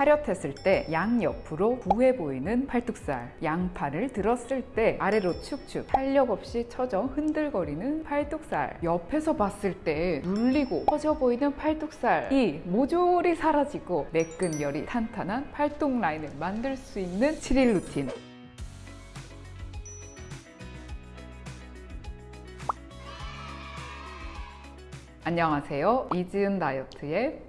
타렷했을 때 양옆으로 부해 보이는 팔뚝살 양팔을 들었을 때 아래로 축축 탄력 없이 처져 흔들거리는 팔뚝살. 옆에서 봤을 때 눌리고 처져 보이는 팔뚝살이 모조리 사라지고 매끈 열이 탄탄한 팔뚝 라인을 만들 수 있는 7일 루틴. 안녕하세요. 이지은 다이어트의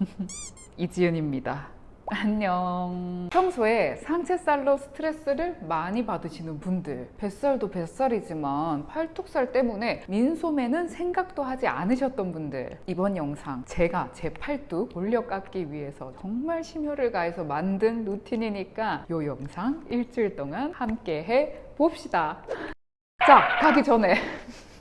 이지은입니다 안녕. 평소에 상체살로 스트레스를 많이 받으시는 분들 뱃살도 뱃살이지만 팔뚝살 때문에 민소매는 생각도 하지 않으셨던 분들 이번 영상 제가 제 팔뚝 올려 깎기 위해서 정말 심혈을 가해서 만든 루틴이니까 이 영상 일주일 동안 함께 해 봅시다. 자 가기 전에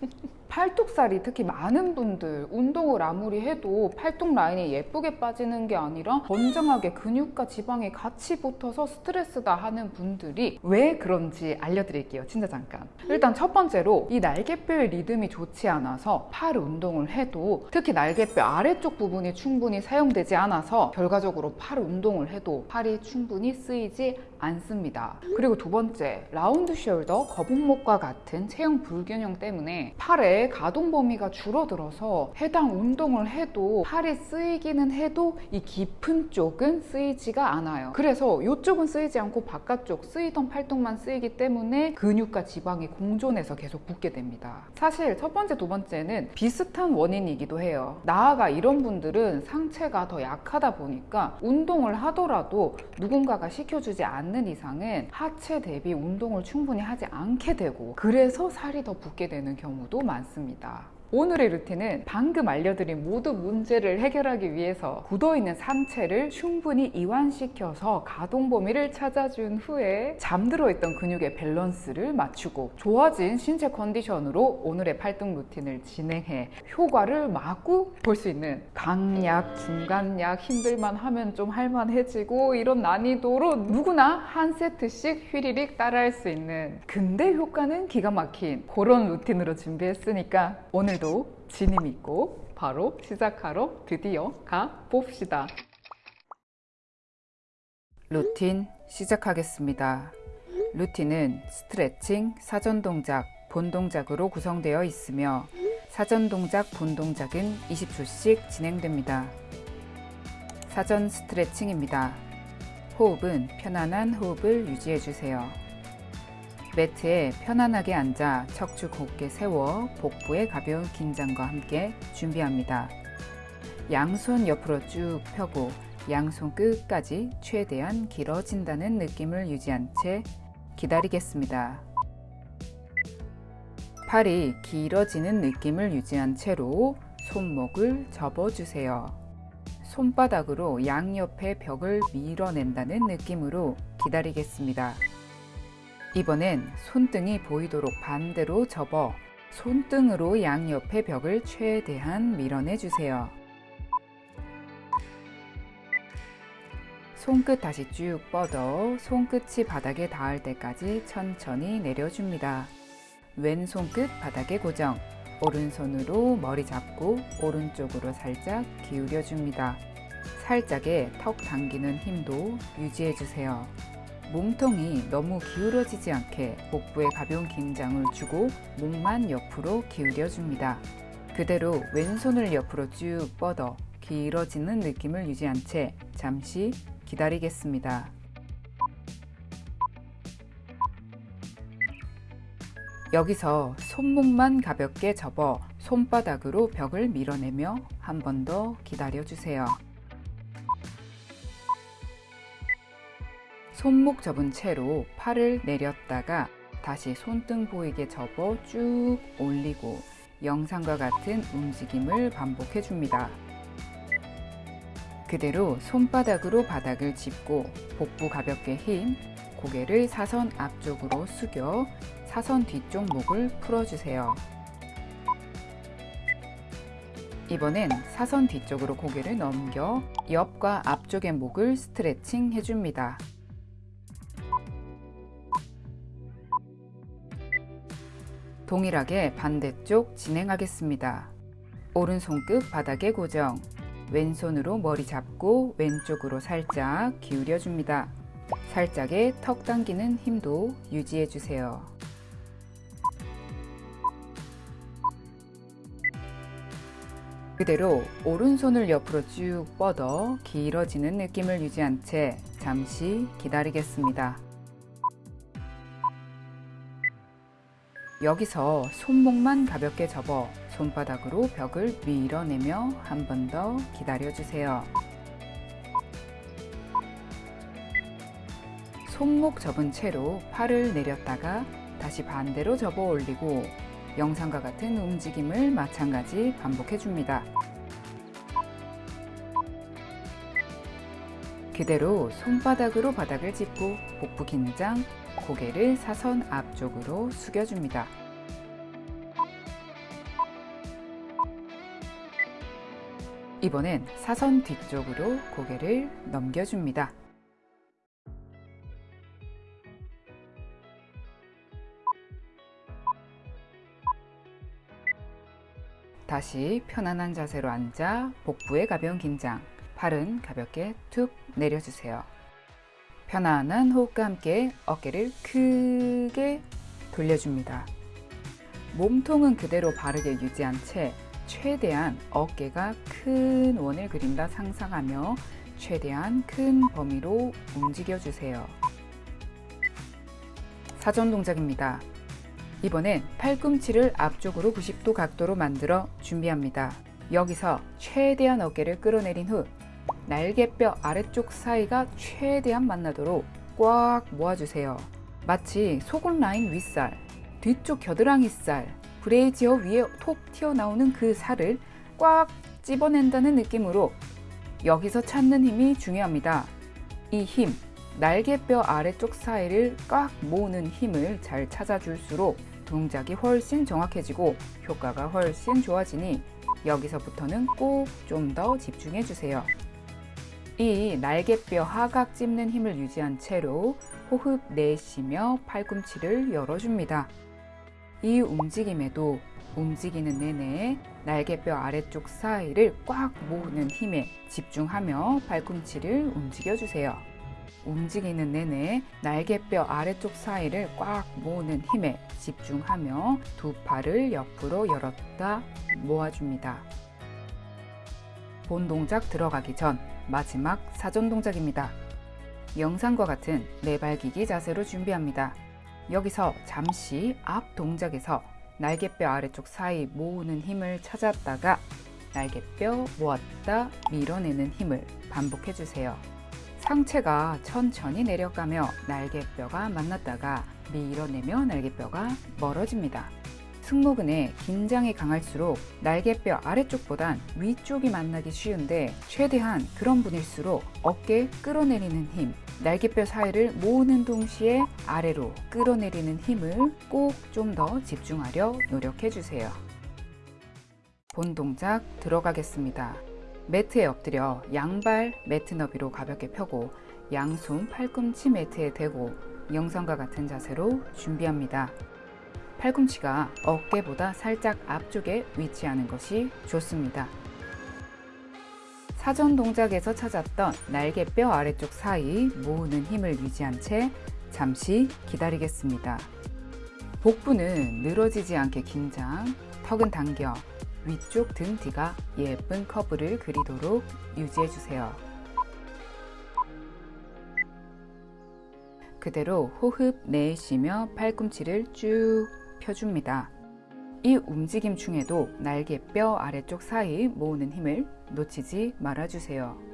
팔뚝살이 특히 많은 분들 운동을 아무리 해도 팔뚝 라인이 예쁘게 빠지는 게 아니라 건장하게 근육과 지방이 같이 붙어서 스트레스다 하는 분들이 왜 그런지 알려드릴게요 진짜 잠깐. 일단 첫 번째로 이 날개뼈의 리듬이 좋지 않아서 팔 운동을 해도 특히 날개뼈 아래쪽 부분이 충분히 사용되지 않아서 결과적으로 팔 운동을 해도 팔이 충분히 쓰이지 않습니다. 그리고 두 번째 round shoulder 거북목과 같은 체형 불균형 때문에 팔에 가동 범위가 줄어들어서 해당 운동을 해도 팔이 쓰이기는 해도 이 깊은 쪽은 쓰이지가 않아요. 그래서 이쪽은 쓰이지 않고 바깥쪽 쓰이던 팔뚝만 쓰이기 때문에 근육과 지방이 공존해서 계속 붙게 됩니다. 사실 첫 번째 두 번째는 비슷한 원인이기도 해요. 나아가 이런 분들은 상체가 더 약하다 보니까 운동을 하더라도 누군가가 시켜주지 않는 이상은 하체 대비 운동을 충분히 하지 않게 되고 그래서 살이 더 붙게 되는 경우도 많습니다 있습니다. 오늘의 루틴은 방금 알려드린 모든 문제를 해결하기 위해서 굳어있는 상체를 충분히 이완시켜서 가동 범위를 찾아준 후에 잠들어 있던 근육의 밸런스를 맞추고 좋아진 신체 컨디션으로 오늘의 팔뚝 루틴을 진행해 효과를 마구 볼 수 있는 강약, 중간약, 힘들만 하면 좀 할만해지고 이런 난이도로 누구나 한 세트씩 휘리릭 따라할 수 있는 근데 효과는 기가 막힌 그런 루틴으로 준비했으니까 오늘 오늘도 진이 믿고 바로 시작하러 드디어 가 봅시다. 루틴 시작하겠습니다. 루틴은 스트레칭, 사전 동작, 본 동작으로 구성되어 있으며 사전 동작, 본 동작은 20초씩 진행됩니다. 사전 스트레칭입니다. 호흡은 편안한 호흡을 유지해 주세요. 매트에 편안하게 앉아 척추 곧게 세워 복부의 가벼운 긴장과 함께 준비합니다. 양손 옆으로 쭉 펴고 양손 끝까지 최대한 길어진다는 느낌을 유지한 채 기다리겠습니다. 팔이 길어지는 느낌을 유지한 채로 손목을 접어주세요. 손바닥으로 양옆의 벽을 밀어낸다는 느낌으로 기다리겠습니다. 이번엔 손등이 보이도록 반대로 접어 손등으로 양옆의 벽을 최대한 밀어내 주세요. 손끝 다시 쭉 뻗어 손끝이 바닥에 닿을 때까지 천천히 내려줍니다. 왼손끝 바닥에 고정 오른손으로 머리 잡고 오른쪽으로 살짝 기울여 줍니다. 살짝의 턱 당기는 힘도 유지해 주세요. 몸통이 너무 기울어지지 않게 복부에 가벼운 긴장을 주고 목만 옆으로 기울여 줍니다. 그대로 왼손을 옆으로 쭉 뻗어 길어지는 느낌을 유지한 채 잠시 기다리겠습니다. 여기서 손목만 가볍게 접어 손바닥으로 벽을 밀어내며 한 번 더 기다려주세요. 손목 접은 채로 팔을 내렸다가 다시 손등 보이게 접어 쭉 올리고 영상과 같은 움직임을 반복해 줍니다. 그대로 손바닥으로 바닥을 짚고 복부 가볍게 힘, 고개를 사선 앞쪽으로 숙여 사선 뒤쪽 목을 풀어주세요. 이번엔 사선 뒤쪽으로 고개를 넘겨 옆과 앞쪽의 목을 스트레칭 해줍니다. 동일하게 반대쪽 진행하겠습니다. 오른손끝 바닥에 고정 왼손으로 머리 잡고 왼쪽으로 살짝 기울여 줍니다. 살짝의 턱 당기는 힘도 유지해 주세요. 그대로 오른손을 옆으로 쭉 뻗어 길어지는 느낌을 유지한 채 잠시 기다리겠습니다. 여기서 손목만 가볍게 접어 손바닥으로 벽을 밀어내며 한 번 더 기다려주세요. 손목 접은 채로 팔을 내렸다가 다시 반대로 접어 올리고 영상과 같은 움직임을 마찬가지 반복해 줍니다. 그대로 손바닥으로 바닥을 짚고 복부 긴장, 고개를 사선 앞쪽으로 숙여줍니다. 이번엔 사선 뒤쪽으로 고개를 넘겨줍니다. 다시 편안한 자세로 앉아 복부에 가벼운 긴장, 팔은 가볍게 툭 내려주세요. 편안한 호흡과 함께 어깨를 크게 돌려줍니다. 몸통은 그대로 바르게 유지한 채 최대한 어깨가 큰 원을 그린다 상상하며 최대한 큰 범위로 움직여 주세요. 사전 동작입니다. 이번엔 팔꿈치를 앞쪽으로 90도 각도로 만들어 준비합니다. 여기서 최대한 어깨를 끌어내린 후 날개뼈 아래쪽 사이가 최대한 만나도록 꽉 모아주세요. 마치 속옷 라인 윗살, 뒤쪽 겨드랑이 살, 브레이지어 위에 톡 튀어나오는 그 살을 꽉 집어낸다는 느낌으로 여기서 찾는 힘이 중요합니다. 이 힘, 날개뼈 아래쪽 사이를 꽉 모으는 힘을 잘 찾아줄수록 동작이 훨씬 정확해지고 효과가 훨씬 좋아지니 여기서부터는 꼭 좀 더 집중해 주세요. 이 날개뼈 하각 찝는 힘을 유지한 채로 호흡 내쉬며 팔꿈치를 열어줍니다. 이 움직임에도 움직이는 내내 날개뼈 아래쪽 사이를 꽉 모으는 힘에 집중하며 팔꿈치를 움직여주세요. 움직이는 내내 날개뼈 아래쪽 사이를 꽉 모으는 힘에 집중하며 두 팔을 옆으로 열었다 모아줍니다. 본 동작 들어가기 전 마지막 사전 동작입니다. 영상과 같은 내발기기 자세로 준비합니다. 여기서 잠시 앞 동작에서 날개뼈 아래쪽 사이 모으는 힘을 찾았다가 날개뼈 모았다 밀어내는 힘을 반복해 주세요. 상체가 천천히 내려가며 날개뼈가 만났다가 밀어내며 날개뼈가 멀어집니다. 승모근의 긴장이 강할수록 날개뼈 아래쪽보단 위쪽이 만나기 쉬운데 최대한 그런 분일수록 어깨 끌어내리는 힘, 날개뼈 사이를 모으는 동시에 아래로 끌어내리는 힘을 꼭 좀 더 집중하려 노력해 주세요. 본 동작 들어가겠습니다. 매트에 엎드려 양발 매트 너비로 가볍게 펴고 양손 팔꿈치 매트에 대고 영상과 같은 자세로 준비합니다. 팔꿈치가 어깨보다 살짝 앞쪽에 위치하는 것이 좋습니다. 사전 동작에서 찾았던 날개뼈 아래쪽 사이 모으는 힘을 유지한 채 잠시 기다리겠습니다. 복부는 늘어지지 않게 긴장, 턱은 당겨 위쪽 등 뒤가 예쁜 커브를 그리도록 유지해주세요. 그대로 호흡 내쉬며 팔꿈치를 쭉 펴줍니다. 이 움직임 중에도 날개뼈 아래쪽 사이 모으는 힘을 놓치지 말아주세요.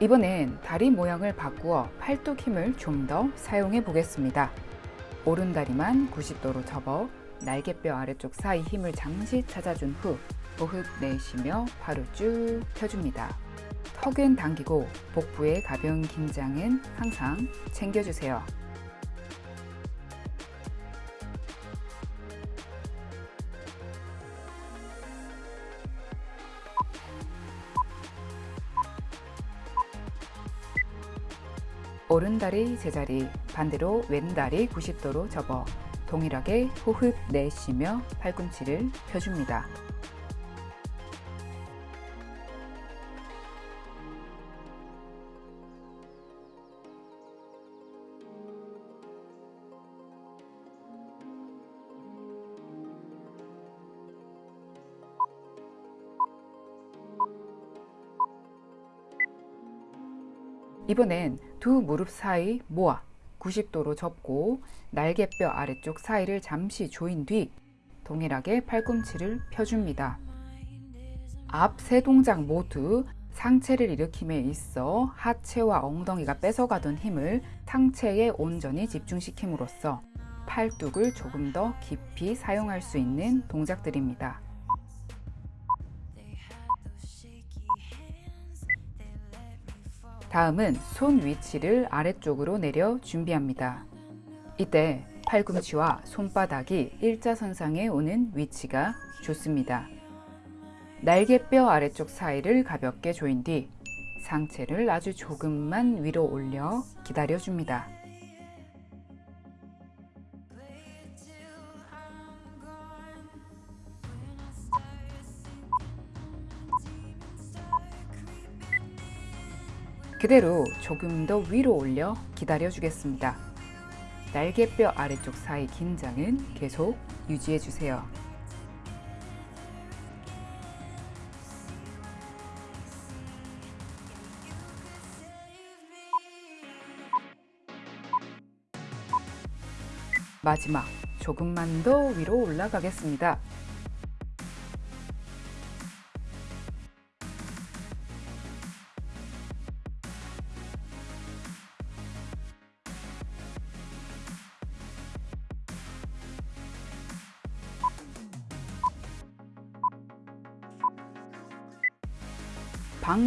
이번엔 다리 모양을 바꾸어 팔뚝 힘을 좀 더 사용해 보겠습니다. 오른 다리만 90도로 접어 날개뼈 아래쪽 사이 힘을 잠시 찾아준 후 호흡 내쉬며 팔을 쭉 펴줍니다. 턱은 당기고 복부의 가벼운 긴장은 항상 챙겨주세요. 오른다리 제자리, 반대로 왼다리 90도로 접어 동일하게 호흡 내쉬며 팔꿈치를 펴줍니다. 이번엔 두 무릎 사이 모아 90도로 접고 날개뼈 아래쪽 사이를 잠시 조인 뒤 동일하게 팔꿈치를 펴줍니다. 앞 세 동작 모두 상체를 일으킴에 있어 하체와 엉덩이가 뺏어가던 힘을 상체에 온전히 집중시킴으로써 팔뚝을 조금 더 깊이 사용할 수 있는 동작들입니다. 다음은 손 위치를 아래쪽으로 내려 준비합니다. 이때 팔꿈치와 손바닥이 일자선상에 오는 위치가 좋습니다. 날개뼈 아래쪽 사이를 가볍게 조인 뒤 상체를 아주 조금만 위로 올려 기다려줍니다. 그대로 조금 더 위로 올려 기다려 주겠습니다. 날개뼈 아래쪽 사이 긴장은 계속 유지해 주세요. 마지막 조금만 더 위로 올라가겠습니다.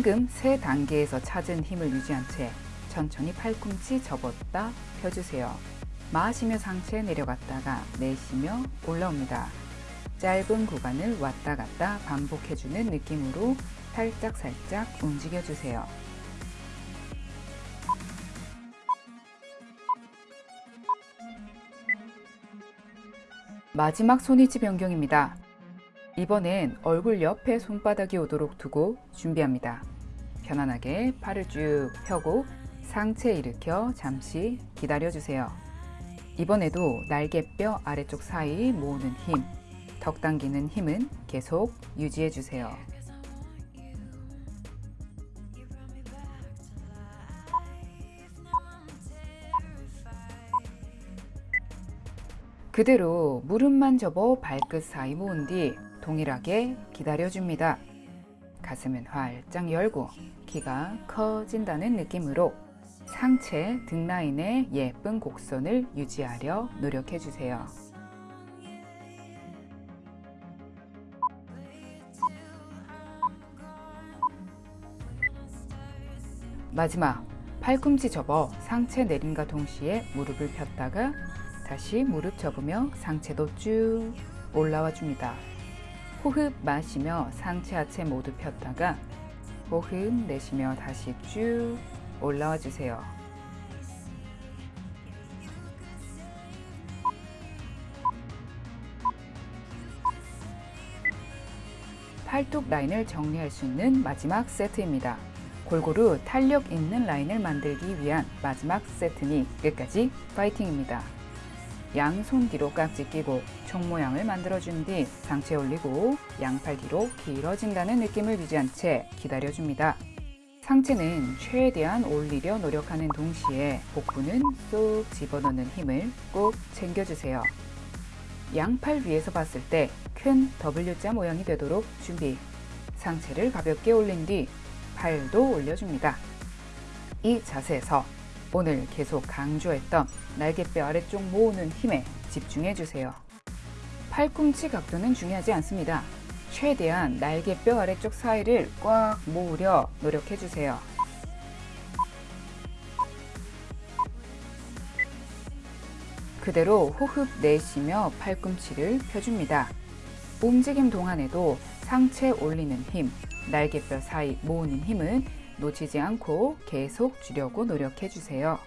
방금 세 단계에서 찾은 힘을 유지한 채 천천히 팔꿈치 접었다 펴주세요. 마시며 상체 내려갔다가 내쉬며 올라옵니다. 짧은 구간을 왔다 갔다 반복해주는 느낌으로 살짝살짝 움직여주세요. 마지막 손위치 변경입니다. 이번엔 얼굴 옆에 손바닥이 오도록 두고 준비합니다. 편안하게 팔을 쭉 펴고 상체 일으켜 잠시 기다려주세요. 이번에도 날개뼈 아래쪽 사이 모으는 힘, 턱 당기는 힘은 계속 유지해주세요. 그대로 무릎만 접어 발끝 사이 모은 뒤 동일하게 기다려줍니다. 가슴은 활짝 열고 키가 커진다는 느낌으로 상체 등 라인의 예쁜 곡선을 유지하려 노력해주세요. 마지막 팔꿈치 접어 상체 내림과 동시에 무릎을 폈다가 다시 무릎 접으며 상체도 쭉 올라와 줍니다. 호흡 마시며 상체 하체 모두 폈다가 호흡 내쉬며 다시 쭉 올라와 주세요. 팔뚝 라인을 정리할 수 있는 마지막 세트입니다. 골고루 탄력 있는 라인을 만들기 위한 마지막 세트니 끝까지 파이팅입니다. 양손 뒤로 깍지 끼고 총 모양을 만들어준 뒤 상체 올리고 양팔 뒤로 길어진다는 느낌을 유지한 채 기다려줍니다. 상체는 최대한 올리려 노력하는 동시에 복부는 쏙 집어넣는 힘을 꼭 챙겨주세요. 양팔 위에서 봤을 때 큰 W자 모양이 되도록 준비. 상체를 가볍게 올린 뒤 팔도 올려줍니다. 이 자세에서 오늘 계속 강조했던 날개뼈 아래쪽 모으는 힘에 집중해 주세요. 팔꿈치 각도는 중요하지 않습니다. 최대한 날개뼈 아래쪽 사이를 꽉 모으려 노력해 주세요. 그대로 호흡 내쉬며 팔꿈치를 펴줍니다. 움직임 동안에도 상체 올리는 힘, 날개뼈 사이 모으는 힘은 놓치지 않고 계속 주려고 노력해 주세요.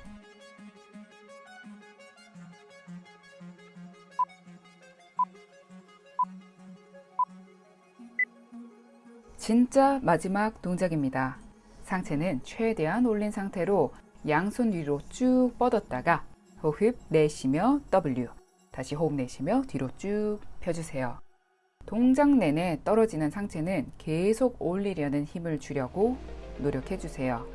진짜 마지막 동작입니다. 상체는 최대한 올린 상태로 양손 위로 쭉 뻗었다가 호흡 내쉬며 W 다시 호흡 내쉬며 뒤로 쭉 펴주세요. 동작 내내 떨어지는 상체는 계속 올리려는 힘을 주려고 노력해 주세요.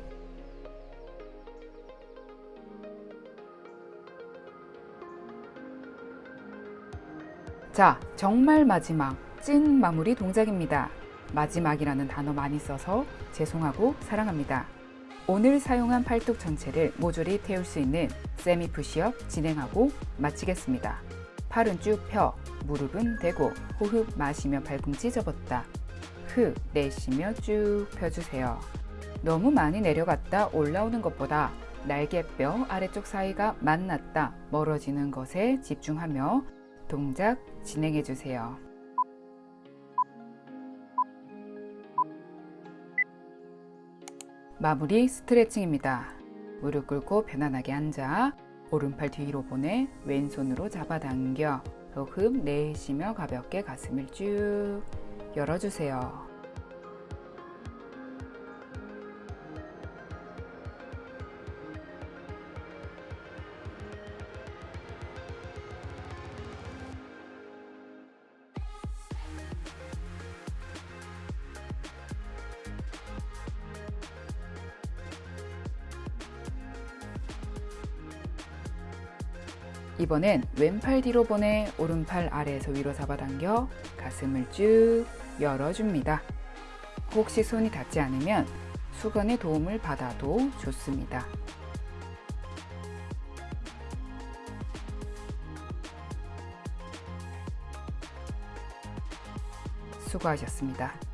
자, 정말 마지막 찐 마무리 동작입니다. 마지막이라는 단어 많이 써서 죄송하고 사랑합니다. 오늘 사용한 팔뚝 전체를 모조리 태울 수 있는 세미 푸시업 진행하고 마치겠습니다. 팔은 쭉 펴, 무릎은 대고 호흡 마시며 발꿈치 접었다. 흡 내쉬며 쭉 펴주세요. 너무 많이 내려갔다 올라오는 것보다 날개뼈 아래쪽 사이가 만났다 멀어지는 것에 집중하며 동작 진행해 주세요. 마무리 스트레칭입니다. 무릎 꿇고 편안하게 앉아 오른팔 뒤로 보내 왼손으로 잡아당겨 호흡 내쉬며 가볍게 가슴을 쭉 열어주세요. 이번엔 왼팔 뒤로 보내 오른팔 아래에서 위로 잡아당겨 가슴을 쭉 열어줍니다. 혹시 손이 닿지 않으면 수건의 도움을 받아도 좋습니다. 수고하셨습니다.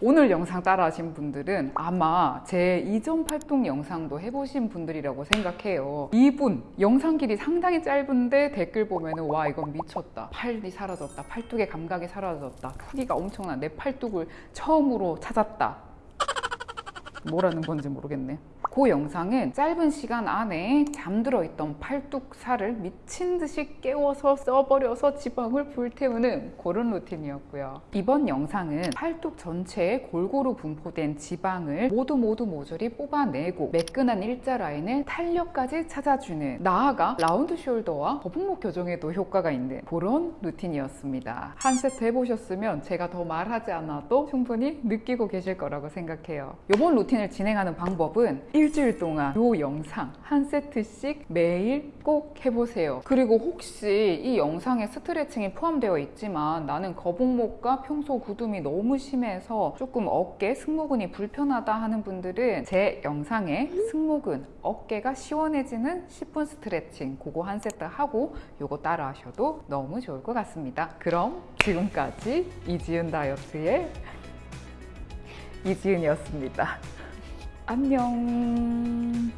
오늘 영상 따라 하신 분들은 아마 제 이전 활동 영상도 해보신 분들이라고 생각해요. 이분 영상 길이 상당히 짧은데 댓글 보면 은 와 이건 미쳤다. 팔이 사라졌다. 팔뚝의 감각이 사라졌다. 크기가 엄청나. 내 팔뚝을 처음으로 찾았다. 뭐라는 건지 모르겠네. 그 영상은 짧은 시간 안에 잠들어 있던 팔뚝 살을 미친 듯이 깨워서 써버려서 지방을 불태우는 그런 루틴이었고요. 이번 영상은 팔뚝 전체에 골고루 분포된 지방을 모두 모두 모조리 뽑아내고 매끈한 일자 라인을 탄력까지 찾아주는 나아가 라운드 숄더와 거북목 교정에도 효과가 있는 그런 루틴이었습니다. 한 세트 해보셨으면 제가 더 말하지 않아도 충분히 느끼고 계실 거라고 생각해요. 이번 루틴을 진행하는 방법은 일주일 동안 이 영상 한 세트씩 매일 꼭 해보세요. 그리고 혹시 이 영상에 스트레칭이 포함되어 있지만 나는 거북목과 평소 구둠이 너무 심해서 조금 어깨, 승모근이 불편하다 하는 분들은 제 영상에 승모근, 어깨가 시원해지는 10분 스트레칭 그거 한 세트 하고 요거 따라 하셔도 너무 좋을 것 같습니다. 그럼 지금까지 이지은 다이어트의 이지은이었습니다. 안녕.